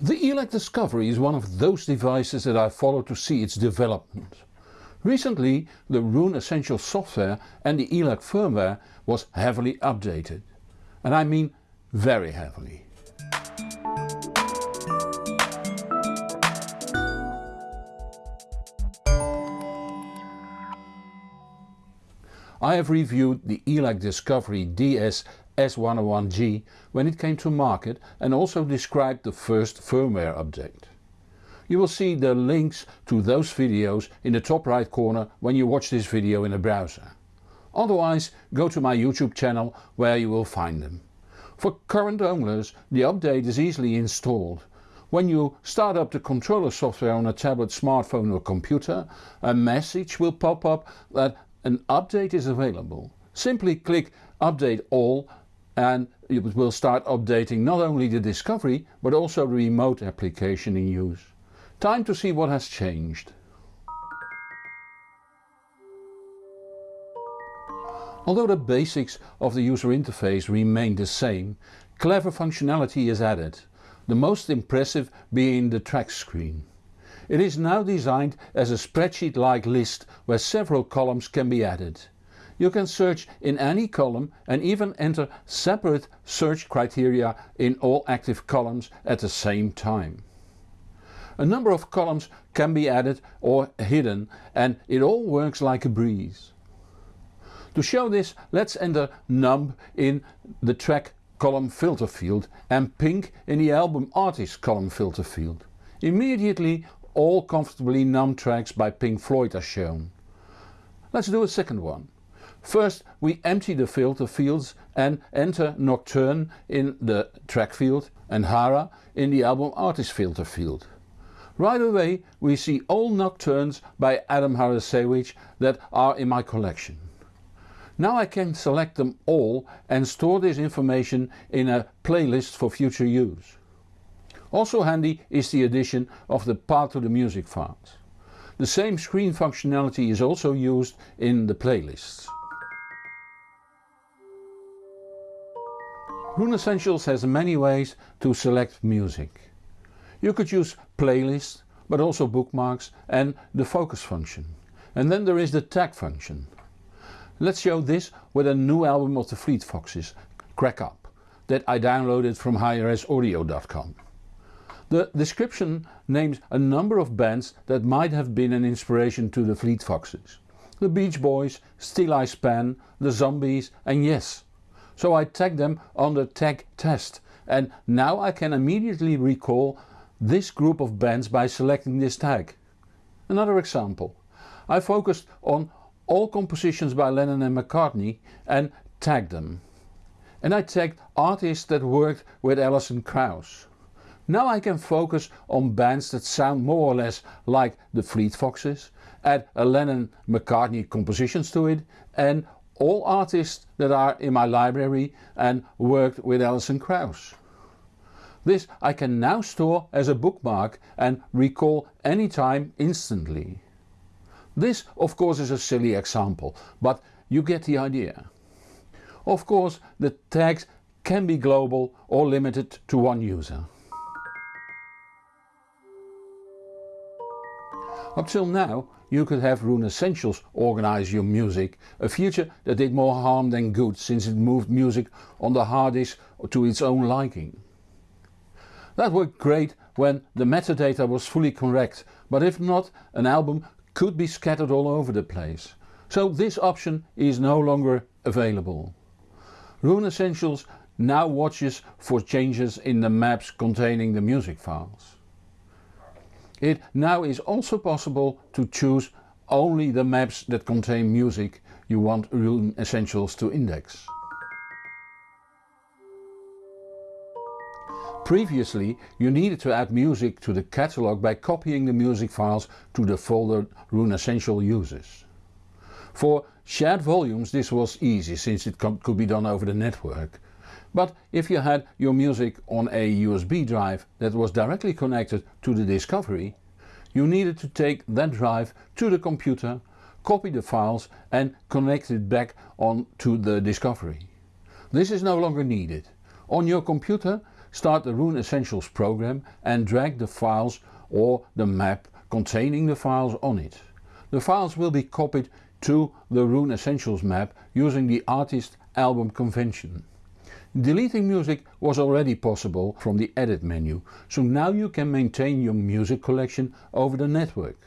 The ELAC Discovery is one of those devices that I follow to see its development. Recently the Roon Essential software and the ELAC firmware was heavily updated. And I mean very heavily. I have reviewed the ELAC Discovery DS S101G when it came to market and also described the first firmware update. You will see the links to those videos in the top right corner when you watch this video in a browser. Otherwise go to my YouTube channel where you will find them. For current owners the update is easily installed. When you start up the controller software on a tablet, smartphone or computer a message will pop up that an update is available. Simply click update all and it will start updating not only the Discovery but also the remote application in use. Time to see what has changed. Although the basics of the user interface remain the same, clever functionality is added, the most impressive being the track screen. It is now designed as a spreadsheet like list where several columns can be added. You can search in any column and even enter separate search criteria in all active columns at the same time. A number of columns can be added or hidden and it all works like a breeze. To show this let's enter numb in the track column filter field and pink in the album artist column filter field. Immediately all comfortably numb tracks by Pink Floyd are shown. Let's do a second one. First we empty the filter fields and enter Nocturne in the track field and Hara in the album artist filter field. Right away we see all Nocturnes by Adam Harasiewicz that are in my collection. Now I can select them all and store this information in a playlist for future use. Also handy is the addition of the path to the music files. The same screen functionality is also used in the playlists. Roon Essentials has many ways to select music. You could use playlists, but also bookmarks and the focus function. And then there is the tag function. Let's show this with a new album of the Fleet Foxes, Crack Up, that I downloaded from highresaudio.com. The description names a number of bands that might have been an inspiration to the Fleet Foxes. The Beach Boys, Steeleye Span, the Zombies and Yes. So I tagged them under the tag test and now I can immediately recall this group of bands by selecting this tag. Another example. I focused on all compositions by Lennon and McCartney and tagged them. And I tagged artists that worked with Alison Krauss. Now I can focus on bands that sound more or less like the Fleet Foxes, add a Lennon McCartney compositions to it and all artists that are in my library and worked with Alison Krauss. This I can now store as a bookmark and recall anytime instantly. This of course is a silly example, but you get the idea. Of course the tags can be global or limited to one user. Up till now you could have Roon Essentials organize your music, a feature that did more harm than good since it moved music on the hard disk to its own liking. That worked great when the metadata was fully correct, but if not an album could be scattered all over the place. So this option is no longer available. Roon Essentials now watches for changes in the maps containing the music files. It now is also possible to choose only the maps that contain music you want Roon Essentials to index. Previously you needed to add music to the catalogue by copying the music files to the folder Roon Essential uses. For shared volumes this was easy since it could be done over the network. But if you had your music on a USB drive that was directly connected to the Discovery, you needed to take that drive to the computer, copy the files and connect it back on to the Discovery. This is no longer needed. On your computer start the Roon Essentials program and drag the files or the map containing the files on it. The files will be copied to the Roon Essentials map using the artist album convention. Deleting music was already possible from the edit menu, so now you can maintain your music collection over the network.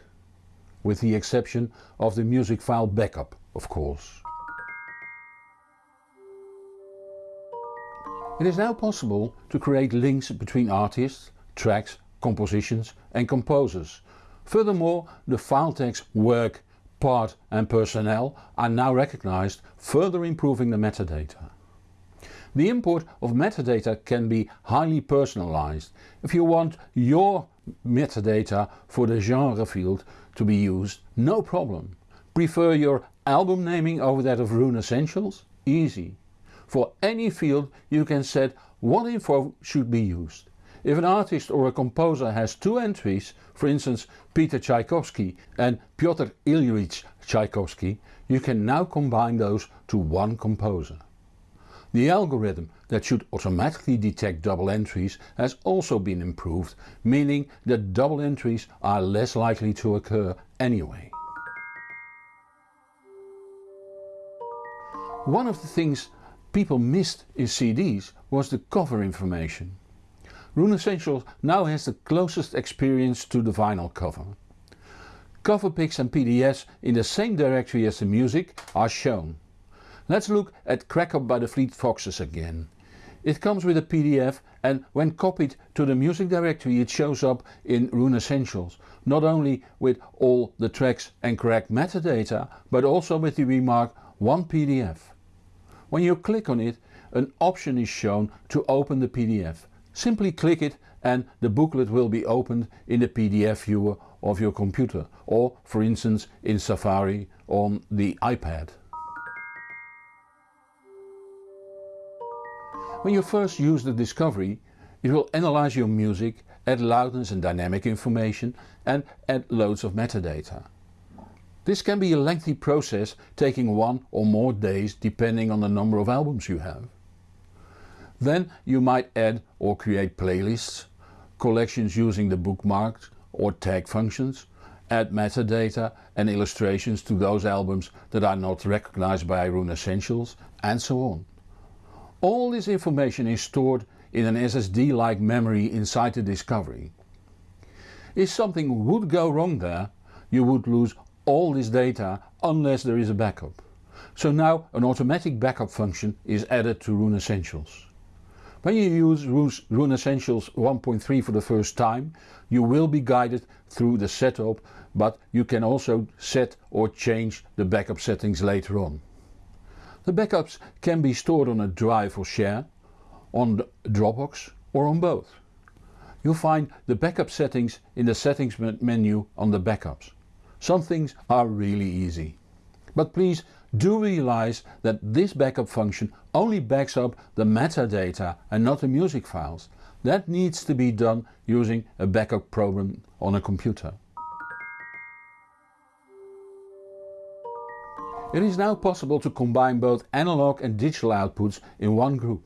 With the exception of the music file backup, of course. It is now possible to create links between artists, tracks, compositions and composers. Furthermore, the file tags work, part and personnel are now recognized, further improving the metadata. The import of metadata can be highly personalized. If you want your metadata for the genre field to be used, no problem. Prefer your album naming over that of Roon Essentials? Easy. For any field you can set what info should be used. If an artist or a composer has two entries, for instance Peter Tchaikovsky and Pyotr Ilyich Tchaikovsky, you can now combine those to one composer. The algorithm that should automatically detect double entries has also been improved, meaning that double entries are less likely to occur anyway. One of the things people missed in CDs was the cover information. Roon Essentials now has the closest experience to the vinyl cover. Cover pics and PDFs in the same directory as the music are shown. Let's look at Crack Up by the Fleet Foxes again. It comes with a PDF and when copied to the music directory it shows up in Roon Essentials, not only with all the tracks and correct metadata but also with the remark one PDF. When you click on it an option is shown to open the PDF. Simply click it and the booklet will be opened in the PDF viewer of your computer or for instance in Safari on the iPad. When you first use the Discovery it will analyze your music, add loudness and dynamic information and add loads of metadata. This can be a lengthy process taking one or more days depending on the number of albums you have. Then you might add or create playlists, collections using the bookmarks or tag functions, add metadata and illustrations to those albums that are not recognized by Roon Essentials and so on. All this information is stored in an SSD like memory inside the Discovery. If something would go wrong there, you would lose all this data unless there is a backup. So now an automatic backup function is added to Roon Essentials. When you use Roon Essentials 1.3 for the first time you will be guided through the setup but you can also set or change the backup settings later on. The backups can be stored on a drive or share, on Dropbox or on both. You'll find the backup settings in the settings menu on the backups. Some things are really easy. But please do realize that this backup function only backs up the metadata and not the music files. That needs to be done using a backup program on a computer. It is now possible to combine both analog and digital outputs in one group.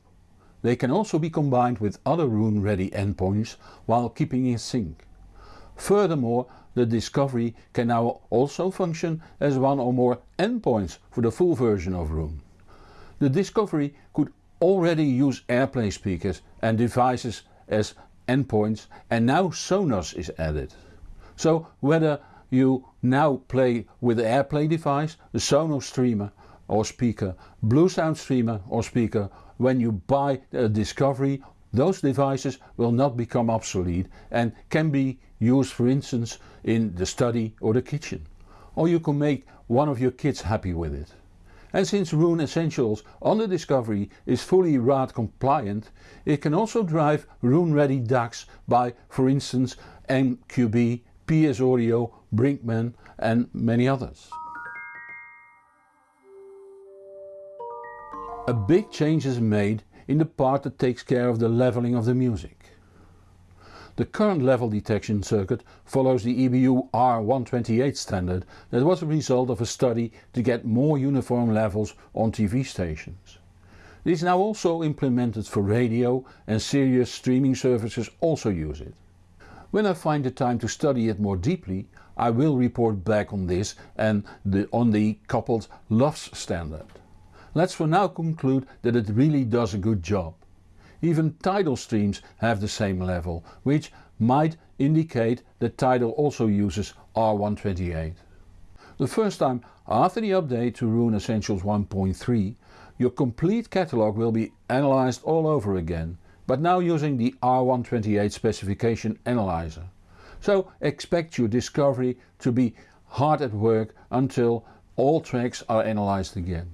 They can also be combined with other Roon ready endpoints while keeping in sync. Furthermore the Discovery can now also function as one or more endpoints for the full version of Roon. The Discovery could already use AirPlay speakers and devices as endpoints and now Sonos is added. So whether you now play with the AirPlay device, the Sonos streamer or speaker, Bluesound streamer or speaker, when you buy a Discovery those devices will not become obsolete and can be used for instance in the study or the kitchen. Or you can make one of your kids happy with it. And since Roon Essentials on the Discovery is fully RAAT compliant, it can also drive Roon ready DACs by for instance MQB PS Audio, Brinkmann and many others. A big change is made in the part that takes care of the leveling of the music. The current level detection circuit follows the EBU R128 standard that was a result of a study to get more uniform levels on TV stations. It is now also implemented for radio and serious streaming services also use it. When I find the time to study it more deeply I will report back on this and the, on the coupled LUFS standard. Let's for now conclude that it really does a good job. Even Tidal streams have the same level, which might indicate that Tidal also uses R128. The first time after the update to Roon Essentials 1.3 your complete catalogue will be analysed all over again, but now using the R128 specification analyzer. So expect your discovery to be hard at work until all tracks are analysed again.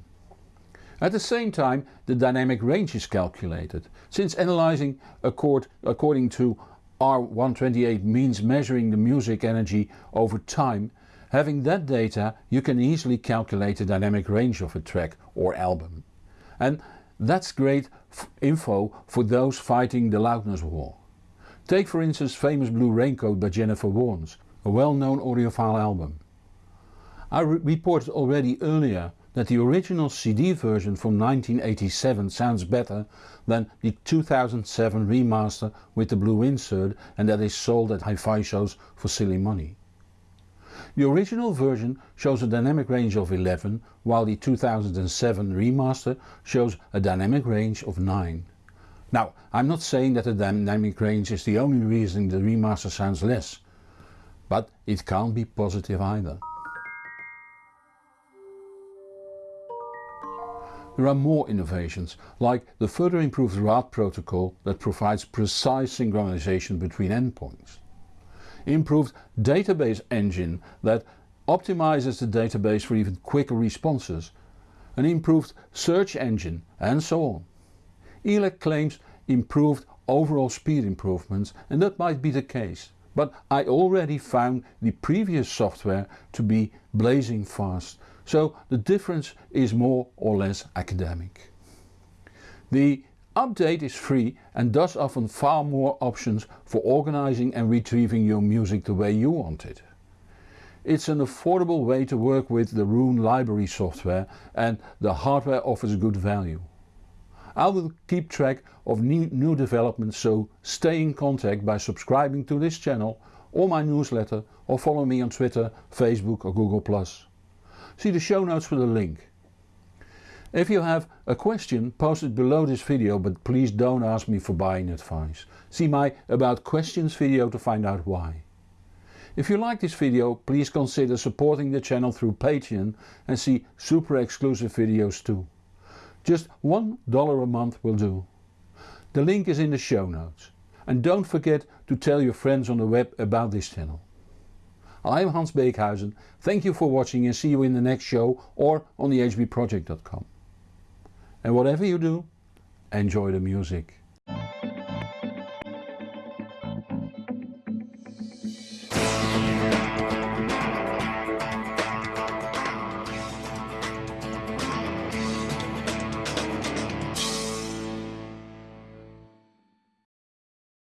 At the same time the dynamic range is calculated, since analysing accord, according to R128 means measuring the music energy over time, having that data you can easily calculate the dynamic range of a track or album. And that's great info for those fighting the loudness war. Take for instance famous Blue Raincoat by Jennifer Warnes, a well known audiophile album. I re reported already earlier that the original CD version from 1987 sounds better than the 2007 remaster with the blue insert and that is sold at hi-fi shows for silly money. The original version shows a dynamic range of 11 while the 2007 remaster shows a dynamic range of 9. Now I'm not saying that the dynamic range is the only reason the remaster sounds less, but it can't be positive either. There are more innovations, like the further improved RAAT protocol that provides precise synchronization between endpoints. Improved database engine that optimizes the database for even quicker responses. An improved search engine and so on. ELAC claims improved overall speed improvements and that might be the case, but I already found the previous software to be blazing fast so the difference is more or less academic. The update is free and does offer far more options for organizing and retrieving your music the way you want it. It's an affordable way to work with the Roon library software and the hardware offers good value. I will keep track of new, new developments so stay in contact by subscribing to this channel or my newsletter or follow me on Twitter, Facebook or Google+. See the show notes for the link. If you have a question post it below this video but please don't ask me for buying advice. See my about questions video to find out why. If you like this video please consider supporting the channel through Patreon and see super exclusive videos too. Just $1 a month will do. The link is in the show notes. And don't forget to tell your friends on the web about this channel. I'm Hans Beekhuizen, thank you for watching and see you in the next show or on the hbproject.com. And whatever you do, enjoy the music.